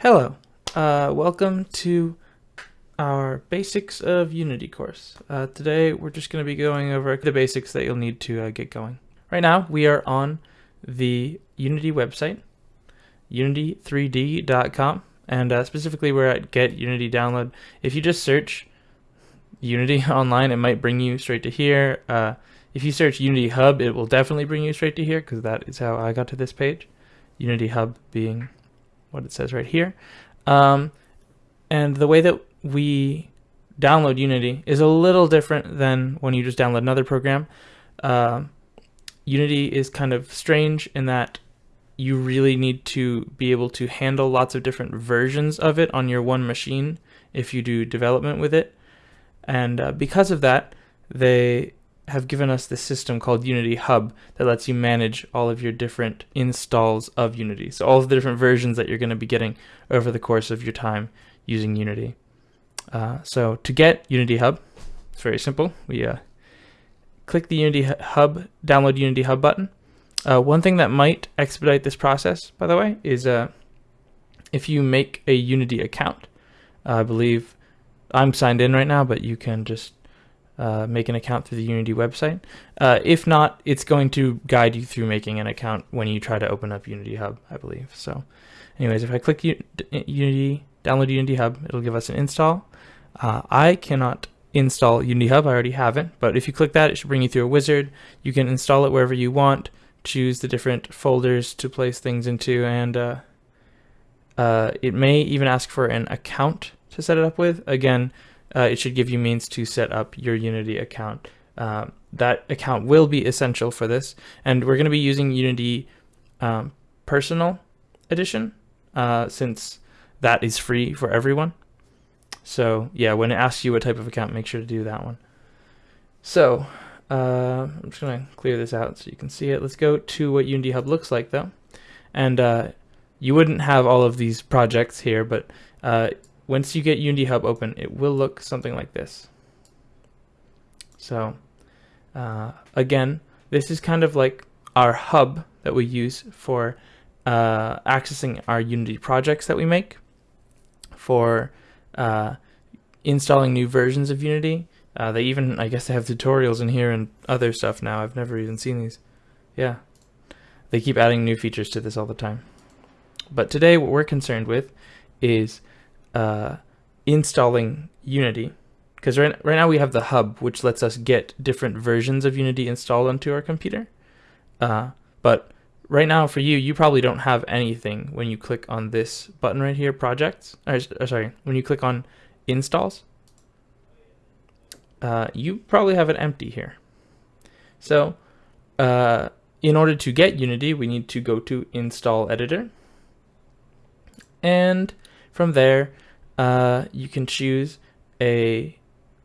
Hello, uh, welcome to our Basics of Unity course. Uh, today we're just going to be going over the basics that you'll need to uh, get going. Right now we are on the Unity website, unity3d.com, and uh, specifically we're at Get Unity Download. If you just search Unity online, it might bring you straight to here. Uh, if you search Unity Hub, it will definitely bring you straight to here because that is how I got to this page. Unity Hub being what it says right here. Um, and the way that we download Unity is a little different than when you just download another program. Uh, Unity is kind of strange in that you really need to be able to handle lots of different versions of it on your one machine if you do development with it. And uh, because of that, they have given us this system called Unity Hub that lets you manage all of your different installs of Unity. So all of the different versions that you're going to be getting over the course of your time using Unity. Uh, so to get Unity Hub, it's very simple. We uh, click the Unity Hub, download Unity Hub button. Uh, one thing that might expedite this process, by the way, is uh, if you make a Unity account. I believe I'm signed in right now, but you can just uh, make an account through the Unity website. Uh, if not, it's going to guide you through making an account when you try to open up Unity Hub, I believe. So anyways, if I click U Unity, download Unity Hub, it'll give us an install. Uh, I cannot install Unity Hub, I already have it, but if you click that, it should bring you through a wizard. You can install it wherever you want, choose the different folders to place things into, and uh, uh, it may even ask for an account to set it up with. Again, uh, it should give you means to set up your Unity account. Uh, that account will be essential for this, and we're going to be using Unity um, Personal Edition uh, since that is free for everyone. So yeah, when it asks you what type of account, make sure to do that one. So uh, I'm just going to clear this out so you can see it. Let's go to what Unity Hub looks like though. And uh, you wouldn't have all of these projects here, but uh, once you get Unity Hub open, it will look something like this. So uh, again, this is kind of like our hub that we use for uh, accessing our Unity projects that we make, for uh, installing new versions of Unity. Uh, they even, I guess they have tutorials in here and other stuff now. I've never even seen these. Yeah. They keep adding new features to this all the time. But today what we're concerned with is uh, installing Unity. Because right, right now we have the hub which lets us get different versions of Unity installed onto our computer. Uh, but right now for you you probably don't have anything when you click on this button right here projects or, or sorry when you click on installs. Uh, you probably have it empty here. So uh, in order to get Unity we need to go to install editor. And from there uh, you can choose a,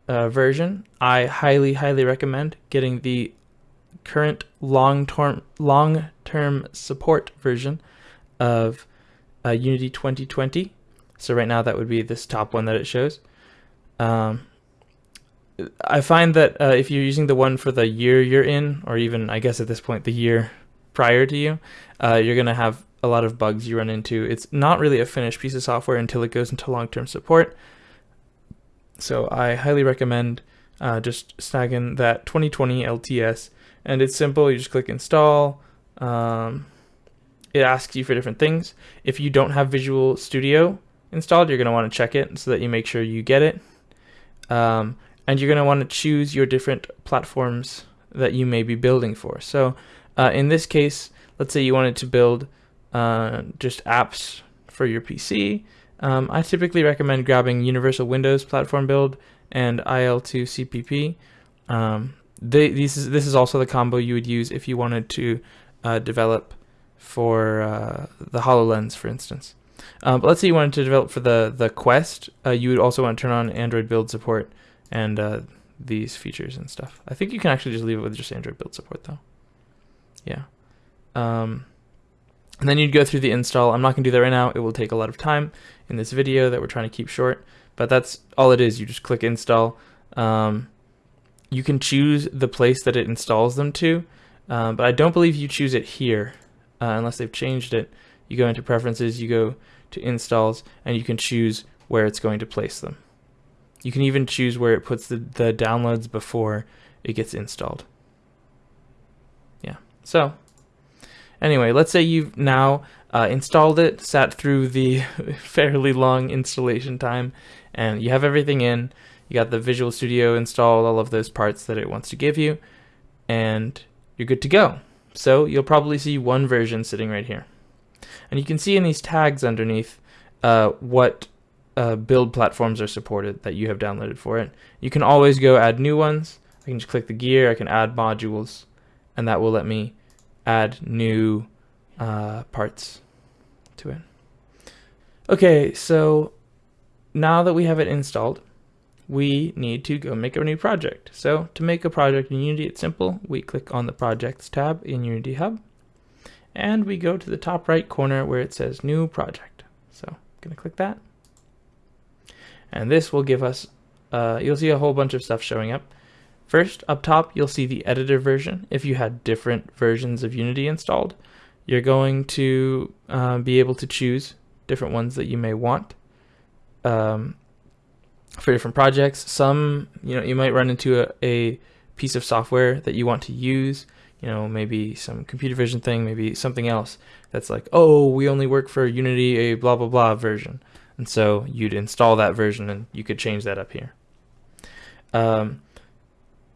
a, version. I highly, highly recommend getting the current long-term long-term support version of uh, Unity 2020. So right now that would be this top one that it shows. Um, I find that uh, if you're using the one for the year you're in, or even I guess at this point the year prior to you, uh, you're going to have a lot of bugs you run into. It's not really a finished piece of software until it goes into long-term support. So I highly recommend uh, just snagging that 2020 LTS. And it's simple. You just click install. Um, it asks you for different things. If you don't have Visual Studio installed, you're going to want to check it so that you make sure you get it. Um, and you're going to want to choose your different platforms that you may be building for. So uh, in this case, let's say you wanted to build uh, just apps for your PC. Um, I typically recommend grabbing Universal Windows Platform Build and IL2 CPP. Um, they, these is, this is also the combo you would use if you wanted to uh, develop for uh, the HoloLens, for instance. Um, but let's say you wanted to develop for the, the Quest, uh, you would also want to turn on Android build support and uh, these features and stuff. I think you can actually just leave it with just Android build support though. Yeah. Um, and then you'd go through the install. I'm not going to do that right now. It will take a lot of time in this video that we're trying to keep short. But that's all it is. You just click install. Um, you can choose the place that it installs them to. Um, but I don't believe you choose it here uh, unless they've changed it. You go into preferences, you go to installs, and you can choose where it's going to place them. You can even choose where it puts the, the downloads before it gets installed. Yeah, so anyway, let's say you've now uh, installed it, sat through the fairly long installation time, and you have everything in. You got the Visual Studio installed, all of those parts that it wants to give you, and you're good to go. So you'll probably see one version sitting right here. And you can see in these tags underneath uh, what uh, build platforms are supported that you have downloaded for it. You can always go add new ones. I can just click the gear, I can add modules, and that will let me add new uh, parts to it. Okay, so now that we have it installed, we need to go make a new project. So to make a project in Unity, it's simple. We click on the Projects tab in Unity Hub, and we go to the top right corner where it says New Project. So I'm going to click that. And this will give us, uh, you'll see a whole bunch of stuff showing up. First, up top, you'll see the editor version. If you had different versions of Unity installed, you're going to uh, be able to choose different ones that you may want um, for different projects. Some, you know, you might run into a, a piece of software that you want to use, you know, maybe some computer vision thing, maybe something else that's like, oh, we only work for Unity, a blah, blah, blah version. And so you'd install that version and you could change that up here. Um,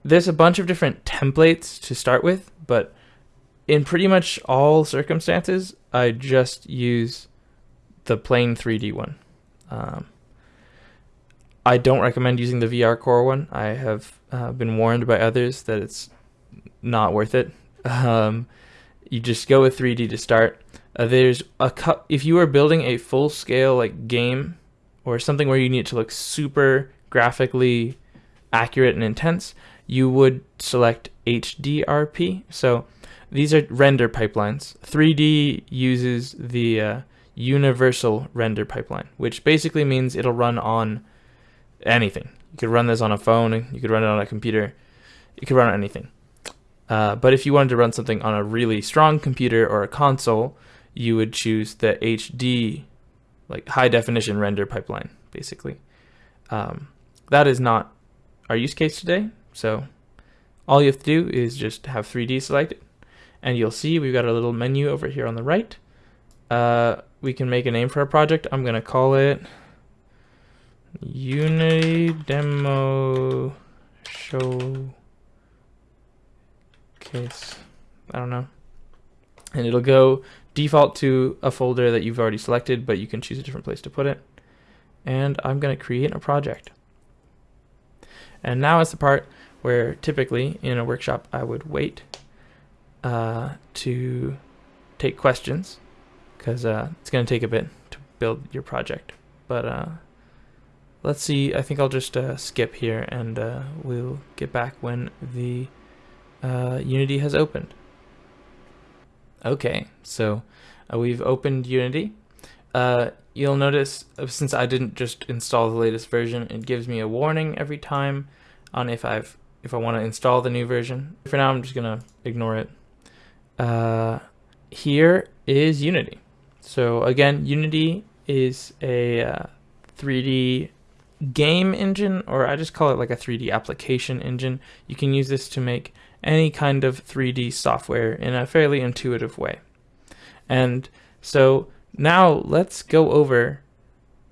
there's a bunch of different templates to start with, but in pretty much all circumstances, I just use the plain 3D one. Um, I don't recommend using the VR core one. I have uh, been warned by others that it's not worth it. Um, you just go with 3D to start. Uh, there's a if you are building a full scale like game or something where you need to look super graphically accurate and intense, you would select HDRP. So these are render pipelines. 3D uses the uh, universal render pipeline, which basically means it'll run on anything. You could run this on a phone, you could run it on a computer, you could run on anything. Uh, but if you wanted to run something on a really strong computer or a console, you would choose the HD, like high definition render pipeline, basically. Um, that is not our use case today. So all you have to do is just have 3D selected and you'll see we've got a little menu over here on the right. Uh, we can make a name for our project. I'm going to call it Unity Demo Show Case. I don't know. And it'll go default to a folder that you've already selected, but you can choose a different place to put it. And I'm going to create a project. And now is the part where typically in a workshop I would wait uh, to take questions because uh, it's going to take a bit to build your project. But uh, let's see, I think I'll just uh, skip here and uh, we'll get back when the uh, Unity has opened. Okay, so we've opened Unity. You'll notice, since I didn't just install the latest version, it gives me a warning every time on if I've if I want to install the new version. For now, I'm just gonna ignore it. Uh, here is Unity. So again, Unity is a uh, 3D game engine, or I just call it like a 3D application engine. You can use this to make any kind of 3D software in a fairly intuitive way. And so now let's go over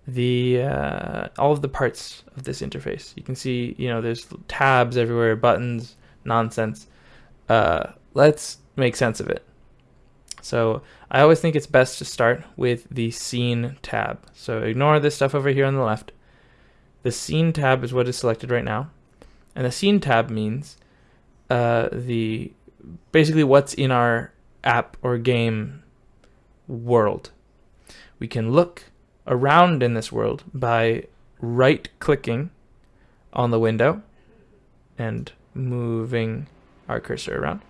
the uh, all of the parts of this interface. You can see, you know, there's tabs everywhere, buttons, nonsense. Uh, let's make sense of it. So I always think it's best to start with the scene tab. So ignore this stuff over here on the left. The scene tab is what is selected right now. And the scene tab means uh, the basically what's in our app or game world. We can look around in this world by right clicking on the window and moving our cursor around.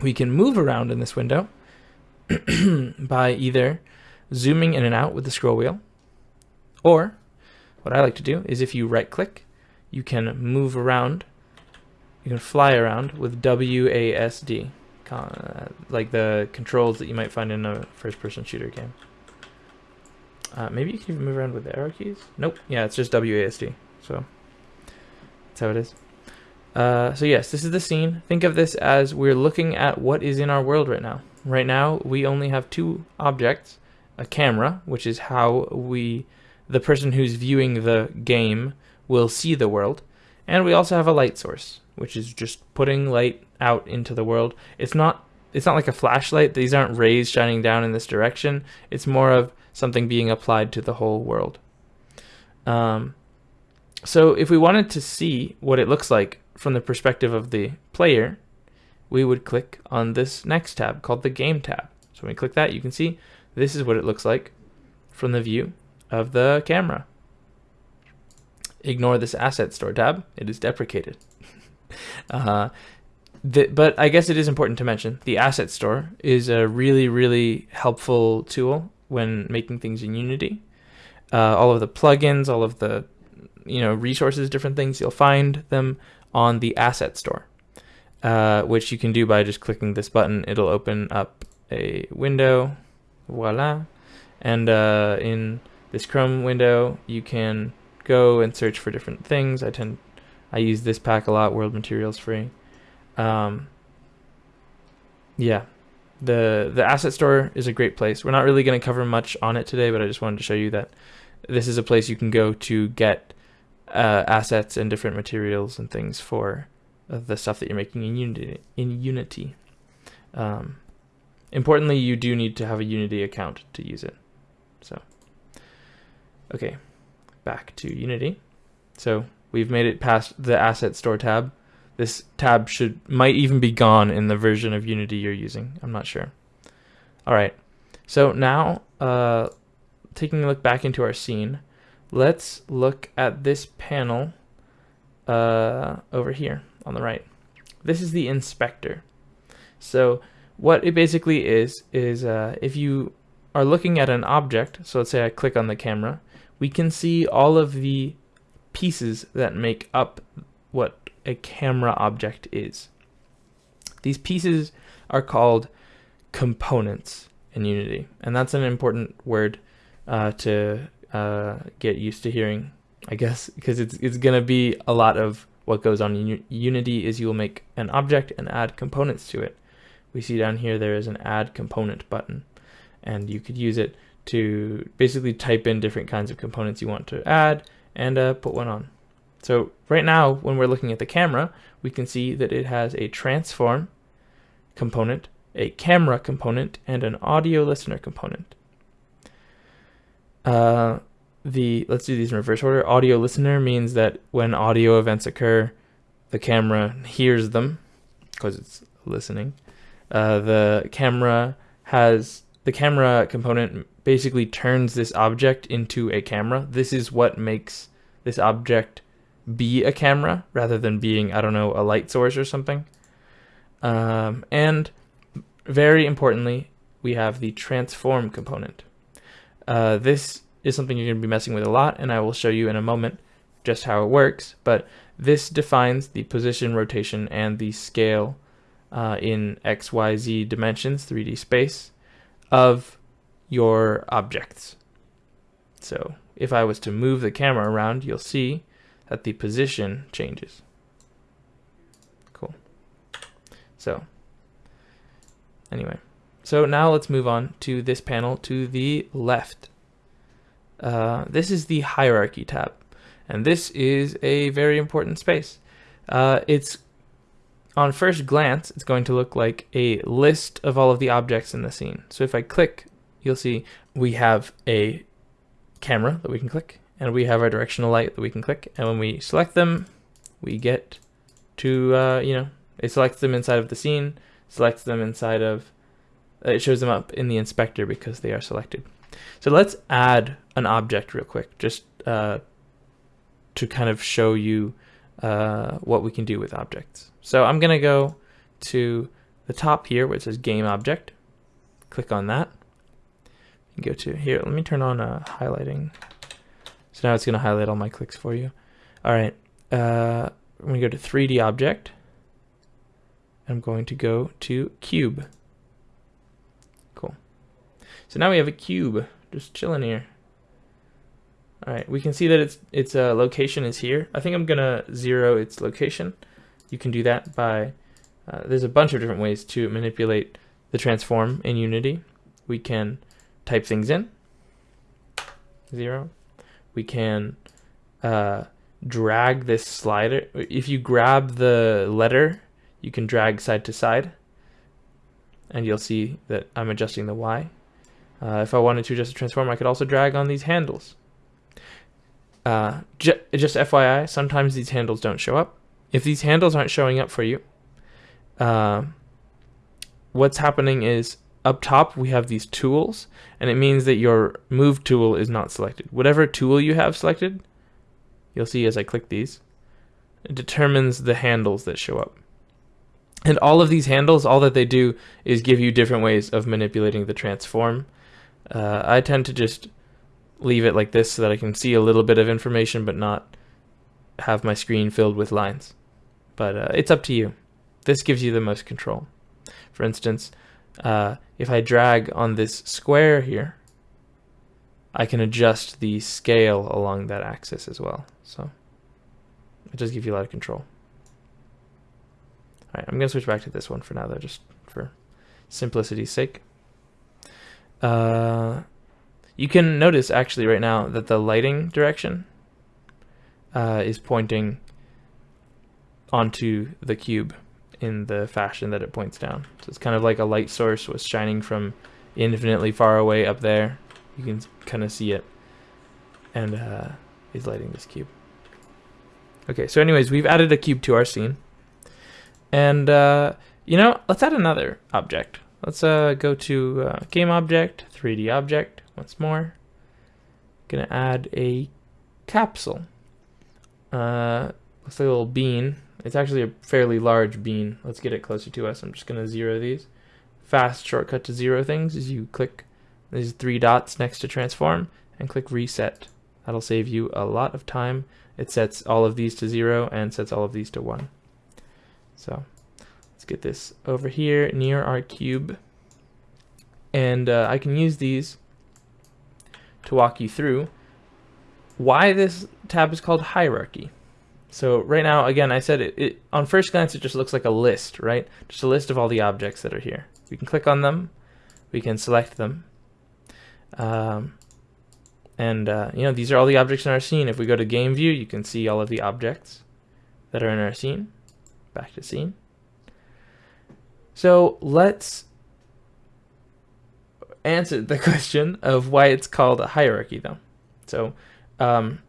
We can move around in this window by either zooming in and out with the scroll wheel or what I like to do is if you right click you can move around you can fly around with WASD, like the controls that you might find in a first-person shooter game. Uh, maybe you can even move around with the arrow keys. Nope. Yeah, it's just WASD. So that's how it is. Uh, so yes, this is the scene. Think of this as we're looking at what is in our world right now. Right now, we only have two objects, a camera, which is how we, the person who's viewing the game will see the world, and we also have a light source, which is just putting light out into the world. It's not it's not like a flashlight. These aren't rays shining down in this direction. It's more of something being applied to the whole world. Um, so if we wanted to see what it looks like from the perspective of the player, we would click on this next tab called the Game tab. So when we click that, you can see this is what it looks like from the view of the camera. Ignore this Asset Store tab. It is deprecated. uh, the, but I guess it is important to mention the Asset Store is a really, really helpful tool when making things in Unity. Uh, all of the plugins, all of the you know resources, different things, you'll find them on the Asset Store, uh, which you can do by just clicking this button. It'll open up a window, voila, and uh, in this Chrome window, you can go and search for different things. I tend, I use this pack a lot. World Materials free. Um, yeah, the the asset store is a great place. We're not really going to cover much on it today, but I just wanted to show you that this is a place you can go to get uh, assets and different materials and things for uh, the stuff that you're making in Unity. In Unity, um, importantly, you do need to have a Unity account to use it. So, okay, back to Unity. So we've made it past the asset store tab. This tab should might even be gone in the version of Unity you're using. I'm not sure. All right, so now uh, taking a look back into our scene, let's look at this panel uh, over here on the right. This is the inspector. So what it basically is, is uh, if you are looking at an object, so let's say I click on the camera, we can see all of the pieces that make up a camera object is. These pieces are called components in Unity, and that's an important word uh, to uh, get used to hearing, I guess, because it's it's gonna be a lot of what goes on in Unity is you will make an object and add components to it. We see down here there is an add component button, and you could use it to basically type in different kinds of components you want to add and uh, put one on. So right now, when we're looking at the camera, we can see that it has a transform component, a camera component, and an audio listener component. Uh, the let's do these in reverse order. Audio listener means that when audio events occur, the camera hears them because it's listening. Uh, the camera has the camera component basically turns this object into a camera. This is what makes this object be a camera rather than being, I don't know, a light source or something. Um, and very importantly, we have the transform component. Uh, this is something you're going to be messing with a lot, and I will show you in a moment just how it works, but this defines the position, rotation, and the scale uh, in XYZ dimensions, 3D space, of your objects. So if I was to move the camera around, you'll see that the position changes. Cool. So anyway, so now let's move on to this panel to the left. Uh, this is the hierarchy tab, and this is a very important space. Uh, it's on first glance, it's going to look like a list of all of the objects in the scene. So if I click, you'll see we have a camera that we can click, and we have our directional light that we can click. And when we select them, we get to, uh, you know, it selects them inside of the scene, selects them inside of, uh, it shows them up in the inspector because they are selected. So let's add an object real quick, just uh, to kind of show you uh, what we can do with objects. So I'm going to go to the top here where it says game object, click on that, go to here. Let me turn on uh, highlighting. So now it's going to highlight all my clicks for you. All right. Uh, I'm going to go to 3D object. I'm going to go to cube. Cool. So now we have a cube just chilling here. All right, we can see that its its uh, location is here. I think I'm gonna zero its location. You can do that by, uh, there's a bunch of different ways to manipulate the transform in Unity. We can type things in, zero. We can uh, drag this slider. If you grab the letter, you can drag side to side, and you'll see that I'm adjusting the Y. Uh, if I wanted to adjust the transform, I could also drag on these handles. Uh, just FYI, sometimes these handles don't show up. If these handles aren't showing up for you, uh, what's happening is up top we have these tools, and it means that your move tool is not selected. Whatever tool you have selected, you'll see as I click these, it determines the handles that show up. And all of these handles, all that they do is give you different ways of manipulating the transform. Uh, I tend to just leave it like this so that I can see a little bit of information but not have my screen filled with lines. But uh, it's up to you. This gives you the most control. For instance, uh, if I drag on this square here, I can adjust the scale along that axis as well. So it does give you a lot of control. All right, I'm going to switch back to this one for now, though, just for simplicity's sake. Uh, you can notice actually right now that the lighting direction uh, is pointing onto the cube in the fashion that it points down. So it's kind of like a light source was shining from infinitely far away up there. You can kind of see it and uh, is lighting this cube. Okay, so anyways, we've added a cube to our scene. And, uh, you know, let's add another object. Let's uh, go to uh, game object, 3D object, once more. Gonna add a capsule. Uh, looks like a little bean. It's actually a fairly large bean. Let's get it closer to us. I'm just gonna zero these. Fast shortcut to zero things is you click these three dots next to transform and click reset. That'll save you a lot of time. It sets all of these to zero and sets all of these to one. So let's get this over here near our cube. And uh, I can use these to walk you through why this tab is called hierarchy. So right now, again, I said it, it, on first glance, it just looks like a list, right? Just a list of all the objects that are here. We can click on them, we can select them. Um, and uh, you know, these are all the objects in our scene. If we go to game view, you can see all of the objects that are in our scene. Back to scene. So let's answer the question of why it's called a hierarchy, though. So, um,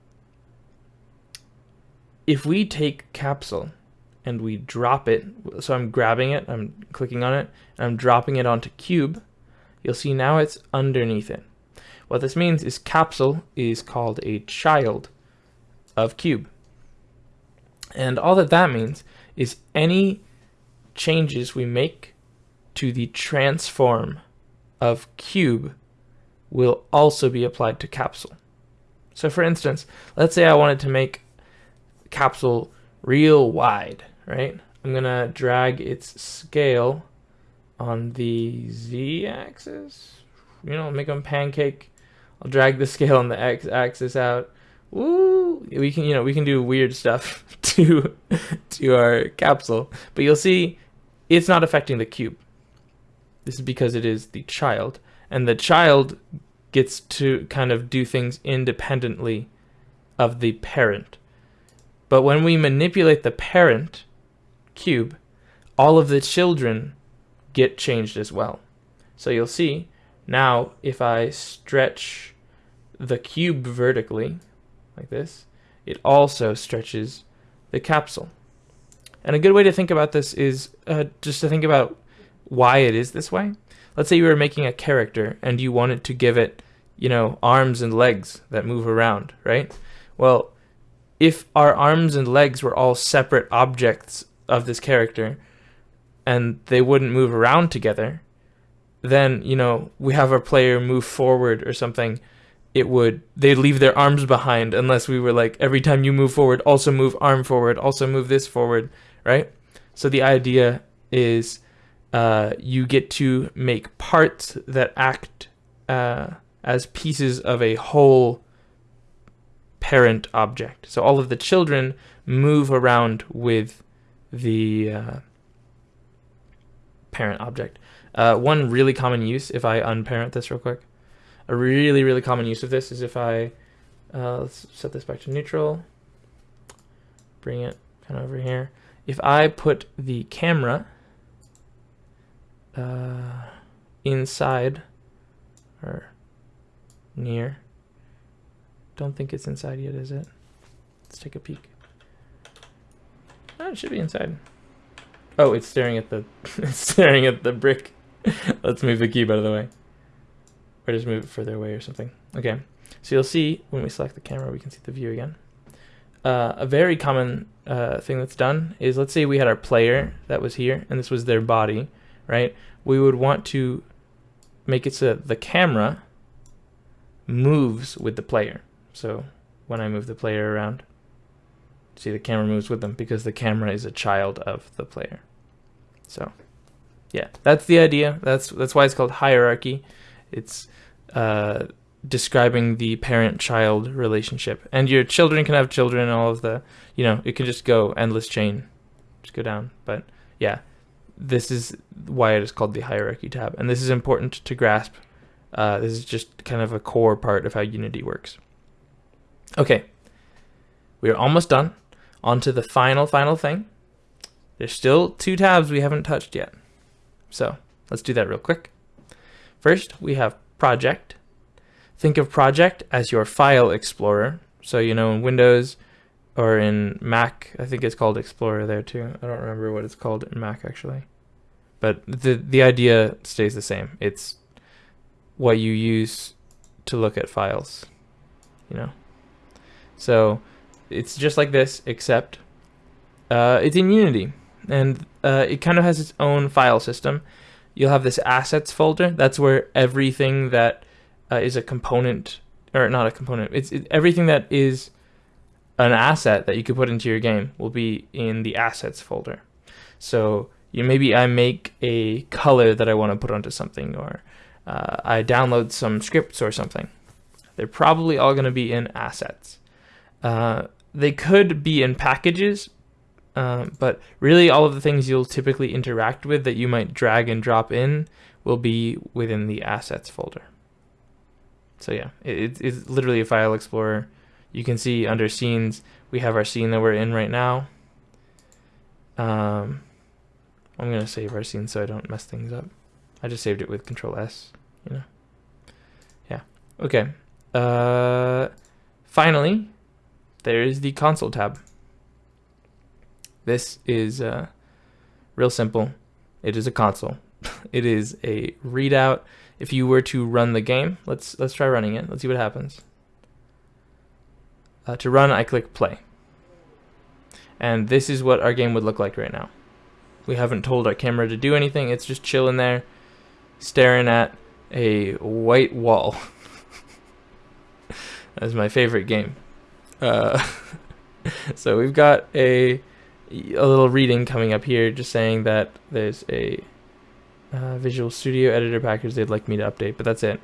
if we take capsule and we drop it, so I'm grabbing it, I'm clicking on it, and I'm dropping it onto cube, you'll see now it's underneath it. What this means is capsule is called a child of cube. And all that that means is any changes we make to the transform of cube will also be applied to capsule. So for instance, let's say I wanted to make capsule real wide, right? I'm gonna drag its scale on the z-axis, you know, make them pancake. I'll drag the scale on the x-axis out. Woo! We can, you know, we can do weird stuff to to our capsule, but you'll see it's not affecting the cube. This is because it is the child, and the child gets to kind of do things independently of the parent. But when we manipulate the parent cube, all of the children get changed as well. So you'll see now if I stretch the cube vertically, like this, it also stretches the capsule. And a good way to think about this is uh, just to think about why it is this way. Let's say you were making a character and you wanted to give it, you know, arms and legs that move around, right? Well, if our arms and legs were all separate objects of this character and they wouldn't move around together, then, you know, we have our player move forward or something, it would they'd leave their arms behind unless we were like every time you move forward, also move arm forward, also move this forward, right? So the idea is uh, you get to make parts that act uh, as pieces of a whole parent object. So all of the children move around with the uh, parent object. Uh, one really common use, if I unparent this real quick, a really, really common use of this is if I, uh, let's set this back to neutral, bring it kind of over here. If I put the camera uh, inside or near, don't think it's inside yet, is it? Let's take a peek. Oh, it should be inside. Oh, it's staring at the it's staring at the brick. Let's move the cube out of the way. Or just move it further away or something. Okay. So you'll see when we select the camera, we can see the view again. Uh, a very common uh, thing that's done is let's say we had our player that was here and this was their body, right? We would want to make it so that the camera moves with the player. So when I move the player around, see the camera moves with them because the camera is a child of the player. So yeah, that's the idea. That's that's why it's called hierarchy. It's uh, describing the parent-child relationship, and your children can have children. All of the, you know, it can just go endless chain, just go down. But yeah, this is why it is called the hierarchy tab, and this is important to grasp. Uh, this is just kind of a core part of how Unity works. Okay, we are almost done. On to the final, final thing. There's still two tabs we haven't touched yet. So let's do that real quick. First, we have project. Think of project as your file explorer. So, you know, in Windows or in Mac, I think it's called Explorer there too. I don't remember what it's called in Mac actually. But the, the idea stays the same. It's what you use to look at files, you know. So it's just like this, except uh, it's in Unity and uh, it kind of has its own file system. You'll have this assets folder. That's where everything that uh, is a component, or not a component, it's it, everything that is an asset that you could put into your game will be in the assets folder. So you maybe I make a color that I want to put onto something, or uh, I download some scripts or something. They're probably all going to be in assets. Uh, they could be in packages, um, but really, all of the things you'll typically interact with that you might drag and drop in will be within the assets folder. So yeah, it, it's literally a file explorer. You can see under scenes, we have our scene that we're in right now. Um, I'm going to save our scene so I don't mess things up. I just saved it with Control S, you know. Yeah, okay. Uh, finally, there is the console tab. This is uh, real simple. It is a console. it is a readout. If you were to run the game, let's let's try running it. Let's see what happens. Uh, to run, I click play. And this is what our game would look like right now. We haven't told our camera to do anything. It's just chilling there, staring at a white wall. That's my favorite game. Uh, so we've got a a little reading coming up here just saying that there's a uh, Visual Studio editor package they'd like me to update, but that's it.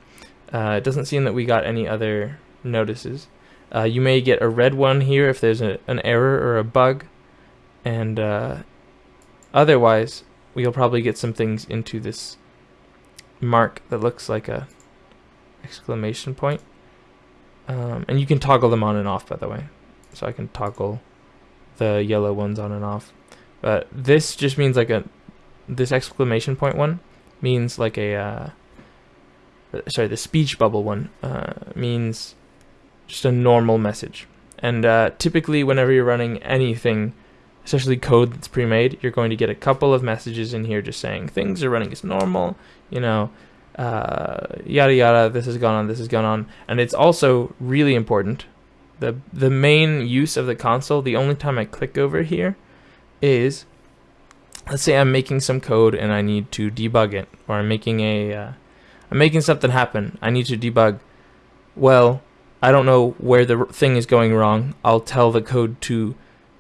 Uh, it doesn't seem that we got any other notices. Uh, you may get a red one here if there's a, an error or a bug, and uh, otherwise we'll probably get some things into this mark that looks like a exclamation point. Um, and you can toggle them on and off, by the way. So I can toggle the yellow ones on and off. But this just means like a, this exclamation point one means like a, uh, sorry, the speech bubble one uh, means just a normal message. And uh, typically whenever you're running anything, especially code that's pre-made, you're going to get a couple of messages in here just saying things are running as normal, you know, uh, yada yada, this has gone on, this has gone on. And it's also really important the the main use of the console, the only time I click over here is let's say I'm making some code and I need to debug it or I'm making a uh, I'm making something happen. I need to debug. Well, I don't know where the thing is going wrong. I'll tell the code to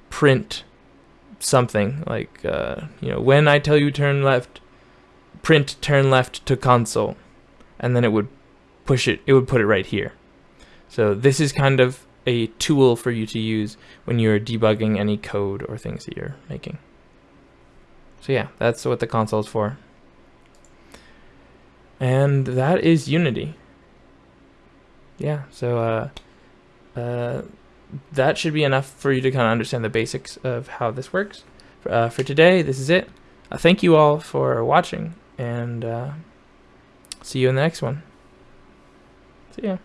print something like uh, you know when I tell you turn left print turn left to console and then it would push it it would put it right here so this is kind of a tool for you to use when you're debugging any code or things that you're making. So yeah, that's what the console is for. And that is Unity. Yeah, so uh, uh, that should be enough for you to kind of understand the basics of how this works. Uh, for today, this is it. Uh, thank you all for watching, and uh, see you in the next one. See ya.